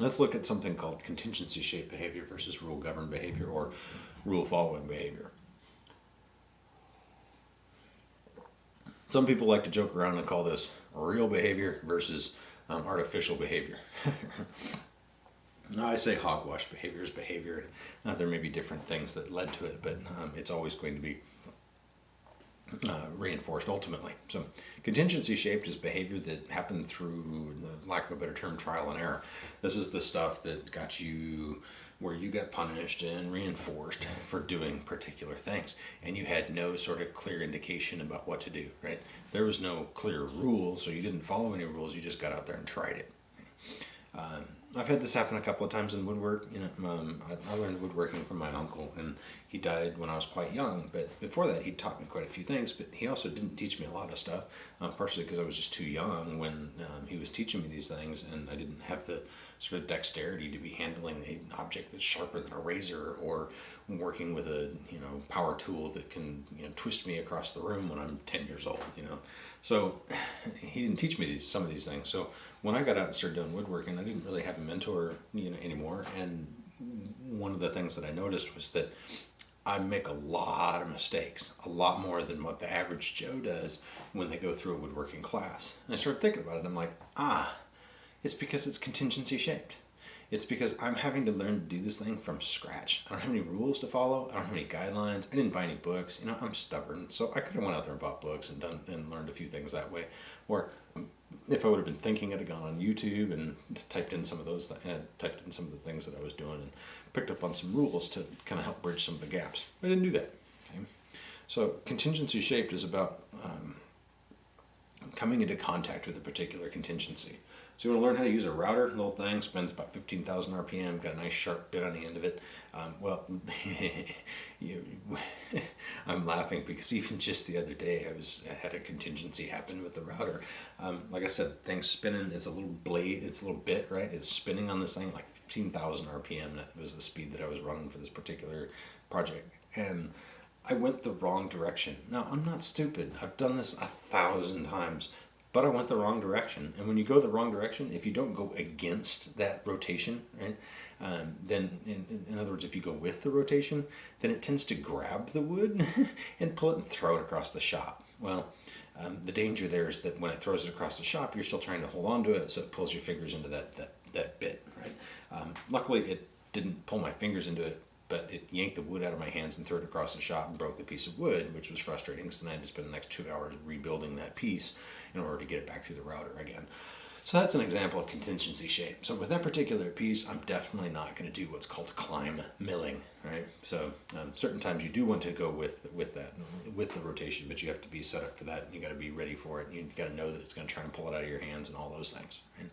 let's look at something called contingency shaped behavior versus rule governed behavior or rule following behavior. Some people like to joke around and call this real behavior versus um, artificial behavior. now I say hogwash behavior is behavior. Uh, there may be different things that led to it, but um, it's always going to be uh, reinforced ultimately. So contingency shaped is behavior that happened through, lack of a better term, trial and error. This is the stuff that got you where you got punished and reinforced for doing particular things and you had no sort of clear indication about what to do right there was no clear rule so you didn't follow any rules you just got out there and tried it um, I've had this happen a couple of times in woodwork. You know, um, I, I, learned woodworking from my uncle, and he died when I was quite young. But before that, he taught me quite a few things. But he also didn't teach me a lot of stuff, um, partially because I was just too young when um, he was teaching me these things, and I didn't have the sort of dexterity to be handling an object that's sharper than a razor, or working with a you know power tool that can you know twist me across the room when I'm ten years old. You know, so he didn't teach me these, some of these things. So when I got out and started doing woodworking, I didn't really have a mentor, you know, anymore. And one of the things that I noticed was that I make a lot of mistakes, a lot more than what the average Joe does when they go through a woodworking class. And I started thinking about it. I'm like, ah, it's because it's contingency shaped. It's because I'm having to learn to do this thing from scratch. I don't have any rules to follow. I don't have any guidelines. I didn't buy any books. You know, I'm stubborn. So I could have went out there and bought books and done and learned a few things that way. Or if I would have been thinking, I'd have gone on YouTube and typed in some of those, uh, typed in some of the things that I was doing and picked up on some rules to kind of help bridge some of the gaps. I didn't do that. Okay? So contingency shaped is about um, coming into contact with a particular contingency. So you want to learn how to use a router, little thing, spends about 15,000 RPM, got a nice sharp bit on the end of it. Um, well, you, I'm laughing because even just the other day I was I had a contingency happen with the router. Um, like I said, thing's spinning, it's a little blade, it's a little bit, right? It's spinning on this thing like 15,000 RPM. That was the speed that I was running for this particular project. And I went the wrong direction. Now, I'm not stupid. I've done this a thousand times but I went the wrong direction. And when you go the wrong direction, if you don't go against that rotation, right, um, then in, in, other words, if you go with the rotation, then it tends to grab the wood and pull it and throw it across the shop. Well, um, the danger there is that when it throws it across the shop, you're still trying to hold on to it, so it pulls your fingers into that that, that bit, right? Um, luckily, it didn't pull my fingers into it but it yanked the wood out of my hands and threw it across the shop and broke the piece of wood, which was frustrating because then I had to spend the next two hours rebuilding that piece in order to get it back through the router again. So that's an example of contingency shape. So with that particular piece, I'm definitely not going to do what's called climb milling, right? So um, certain times you do want to go with with that, with the rotation, but you have to be set up for that. You got to be ready for it. You got to know that it's going to try and pull it out of your hands and all those things. Right?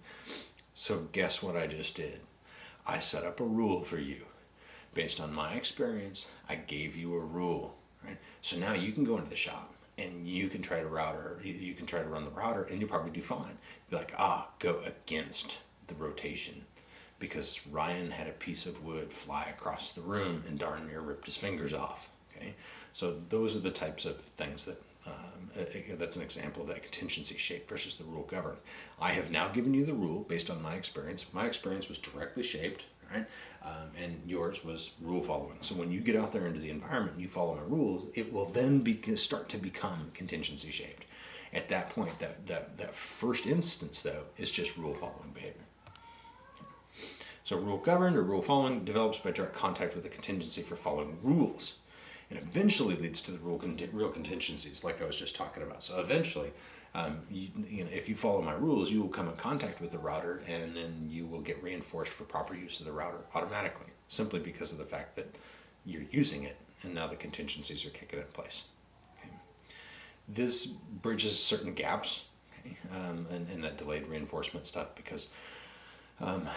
So guess what I just did? I set up a rule for you based on my experience, I gave you a rule, right? So now you can go into the shop and you can try to router, you can try to run the router and you'll probably do fine. Be like, ah, go against the rotation because Ryan had a piece of wood fly across the room and darn near ripped his fingers off. Okay, so those are the types of things that um, that's an example of that contingency shape versus the rule governed. I have now given you the rule based on my experience. My experience was directly shaped right? Um, and yours was rule following. So when you get out there into the environment and you follow my rules, it will then be, start to become contingency shaped. At that point, that, that, that first instance, though, is just rule following behavior. So rule governed or rule following develops by direct contact with a contingency for following rules and eventually leads to the real, real contingencies like I was just talking about. So eventually, um, you, you, know, if you follow my rules, you will come in contact with the router and then you will get reinforced for proper use of the router automatically, simply because of the fact that you're using it and now the contingencies are kicking in place. Okay. This bridges certain gaps okay, um, and, and that delayed reinforcement stuff because um,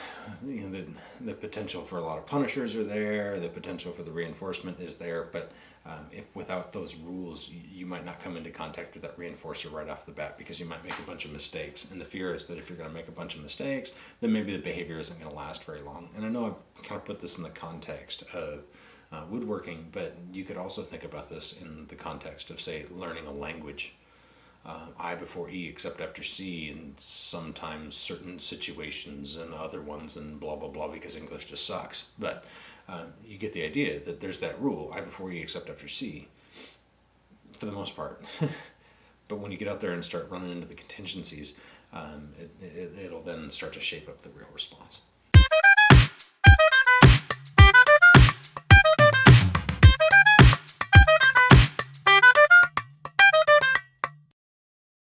you know, the, the potential for a lot of punishers are there, the potential for the reinforcement is there, but um, if without those rules, you, you, might not come into contact with that reinforcer right off the bat because you might make a bunch of mistakes. And the fear is that if you're going to make a bunch of mistakes, then maybe the behavior isn't going to last very long. And I know I've kind of put this in the context of uh, woodworking, but you could also think about this in the context of, say, learning a language uh, I before E except after C in sometimes certain situations and other ones and blah blah blah because English just sucks. But um, you get the idea that there's that rule I before E except after C for the most part. but when you get out there and start running into the contingencies, um, it, it, it'll then start to shape up the real response.